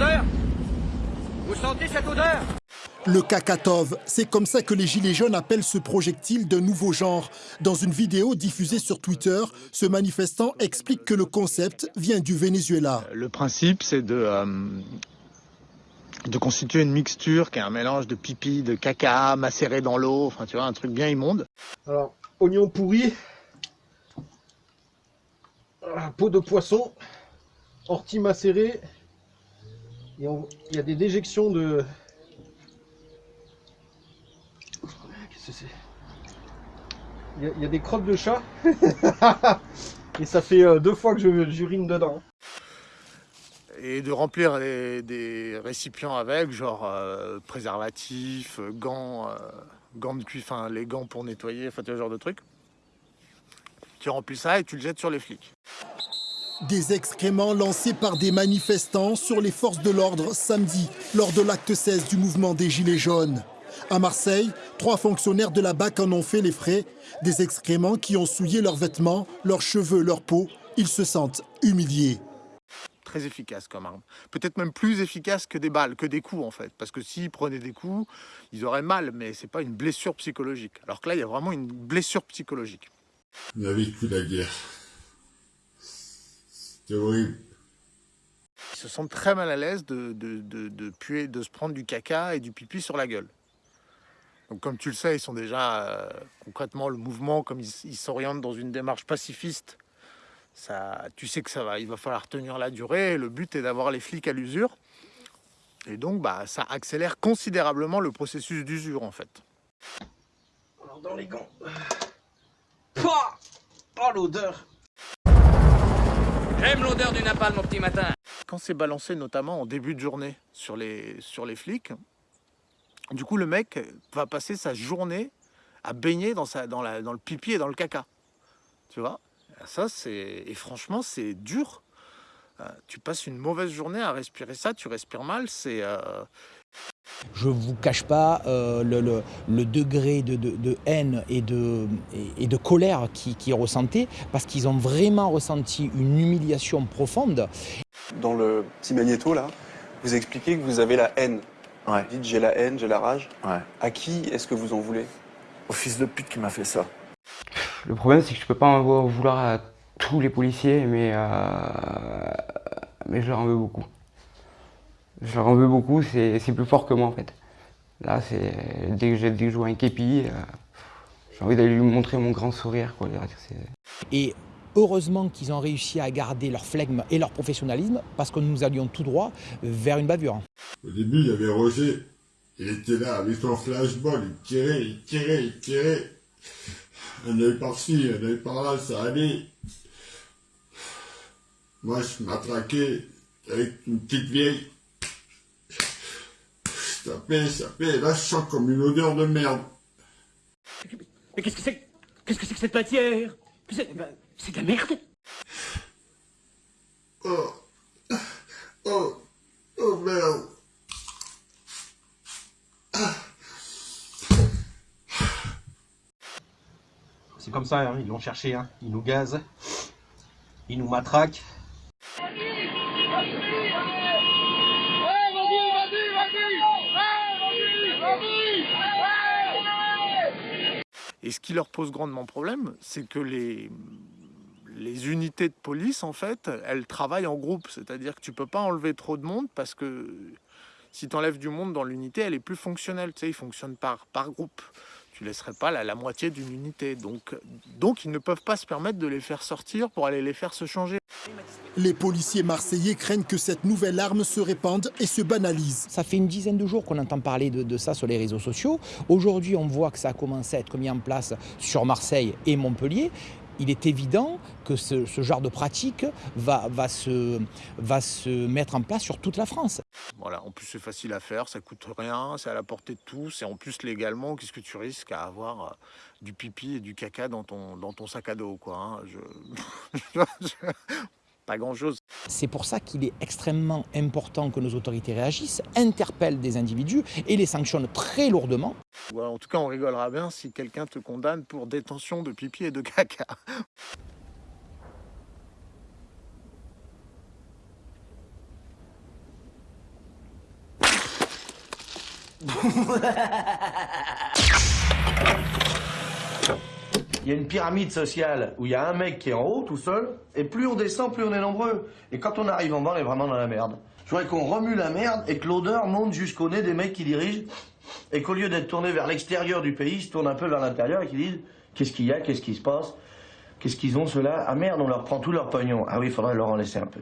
odeur Vous sentez cette odeur? Le Kakatov, c'est comme ça que les Gilets jaunes appellent ce projectile d'un nouveau genre. Dans une vidéo diffusée sur Twitter, ce manifestant explique que le concept vient du Venezuela. Le principe, c'est de, euh, de constituer une mixture qui est un mélange de pipi, de caca macéré dans l'eau, enfin tu vois, un truc bien immonde. Alors, oignon pourri, ah, peau de poisson, ortie macérée, il y a des déjections de... Qu'est-ce que c'est? Il y, a, des crottes de chat, et ça fait euh, deux fois que j'urine dedans. Et de remplir des, récipients avec, genre euh, préservatifs, euh, gants, euh, gants de cuir, enfin les gants pour nettoyer, enfin ce genre de trucs. Tu remplis ça et tu le jettes sur les flics. Des excréments lancés par des manifestants sur les forces de l'ordre samedi, lors de l'acte 16 du mouvement des Gilets jaunes. À Marseille, trois fonctionnaires de la BAC en ont fait les frais. Des excréments qui ont souillé leurs vêtements, leurs cheveux, leur peau. Ils se sentent humiliés. Très efficace comme arme. Peut-être même plus efficace que des balles, que des coups en fait. Parce que s'ils prenaient des coups, ils auraient mal, mais c'est pas une blessure psychologique. Alors que là, il y a vraiment une blessure psychologique. On a vécu la guerre. C'était horrible. Ils se sentent très mal à l'aise de, de, de, de puer, de se prendre du caca et du pipi sur la gueule. Donc comme tu le sais, ils sont déjà euh, concrètement le mouvement, comme ils s'orientent dans une démarche pacifiste, ça, tu sais que ça va, il va falloir tenir la durée. Le but est d'avoir les flics à l'usure. Et donc bah, ça accélère considérablement le processus d'usure en fait. Alors dans les gants... Pouah Oh l'odeur J'aime l'odeur du napalm au petit matin. quand c'est balancé notamment en début de journée sur les, flics, du coup le mec va passer sa journée à baigner dans, le pipi et dans le caca. Tu vois? Ça c'est et franchement c'est dur. Euh, tu passes une mauvaise journée à respirer ça, tu respires mal, c'est euh, Je ne vous cache pas euh, le, le- le degré de, de- de haine et de, et, et de colère qui, qui est ressenti, parce qu'ils ont vraiment ressenti une humiliation profonde. Dans le petit magnéto, là, vous expliquez que vous avez la haine. Ouais. Vous dites j'ai la haine, j'ai la rage. Ouais. À qui est-ce que vous en voulez? Au fils de pute qui m'a fait ça. Le problème, c'est que je peux pas en vou- vouloir à tous les policiers, mais, euh, mais je leur en veux beaucoup. Je leur en veux beaucoup, c'est c'est plus fort que moi en fait. Là, c'est dès que j'ai dès que je vois un képi, euh, j'ai envie d'aller lui montrer mon grand sourire. Quoi. Et heureusement qu'ils ont réussi à garder leur flegme et leur professionnalisme, parce que nous allions tout droit vers une bavure. Au début, il y avait Roger. Il était là avec son flashball. Il tirait, il tirait, il tirait. Un œil par-ci, un œil par-là, ça allait. Moi, je m'attraquais avec une petite vieille. Tapais, je tapais. Et là, je sens comme une odeur de merde. Mais qu'est-ce que c'est Qu'est-ce que c'est que cette matière? C'est ben, c'est de la merde Oh, oh, oh merde. C'est comme ça, hein, ils l'ont cherché, hein. ils nous gazent, ils nous matraquent. Et ce qui leur pose grandement problème, c'est que les, les unités de police, en fait, elles travaillent en groupe. C'est-à-dire que tu peux pas enlever trop de monde parce que si tu enlèves du monde dans l'unité, elle est plus fonctionnelle. Tu sais, ils fonctionnent par, par groupe. Tu laisserais pas la, la moitié d'une unité. Donc, donc, ils ne peuvent pas se permettre de les faire sortir pour aller les faire se changer. Les policiers marseillais craignent que cette nouvelle arme se répande et se banalise. Ça fait une dizaine de jours qu'on entend parler de, de ça sur les réseaux sociaux. Aujourd'hui, on voit que ça a commencé à être mis en place sur Marseille et Montpellier. Il est évident que ce, ce genre de pratique va, va, se, va se mettre en place sur toute la France. Voilà, en plus c'est facile à faire, ça coûte rien, c'est à la portée de tous, et en plus légalement, qu'est-ce que tu risques à avoir euh, du pipi et du caca dans ton, dans ton sac à dos, quoi. hein? Je- je- c'est pour ça qu'il est extrêmement important que nos autorités réagissent, interpellent des individus et les sanctionnent très lourdement. En tout cas, on rigolera bien si quelqu'un te condamne pour détention de pipi et de caca. y a une pyramide sociale où il y a un mec qui est en haut tout seul, et plus on descend, plus on est nombreux. Et quand on arrive en bas, on est vraiment dans la merde. Je voudrais qu'on remue la merde et que l'odeur monte jusqu'au nez des mecs qui dirigent, et qu'au lieu d'être tournés vers l'extérieur du pays, ils se tournent un peu vers l'intérieur et qu'ils disent qu'est-ce qu'il y a, qu'est-ce qui se passe, qu'est-ce qu'ils ont ceux-là? Ah merde, on leur prend tout leur pognon. Ah oui, il faudrait leur en laisser un peu.